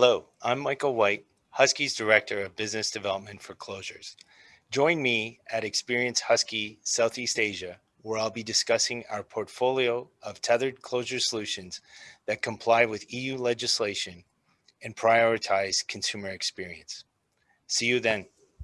Hello, I'm Michael White, Husky's Director of Business Development for Closures. Join me at Experience Husky Southeast Asia, where I'll be discussing our portfolio of tethered closure solutions that comply with EU legislation and prioritize consumer experience. See you then.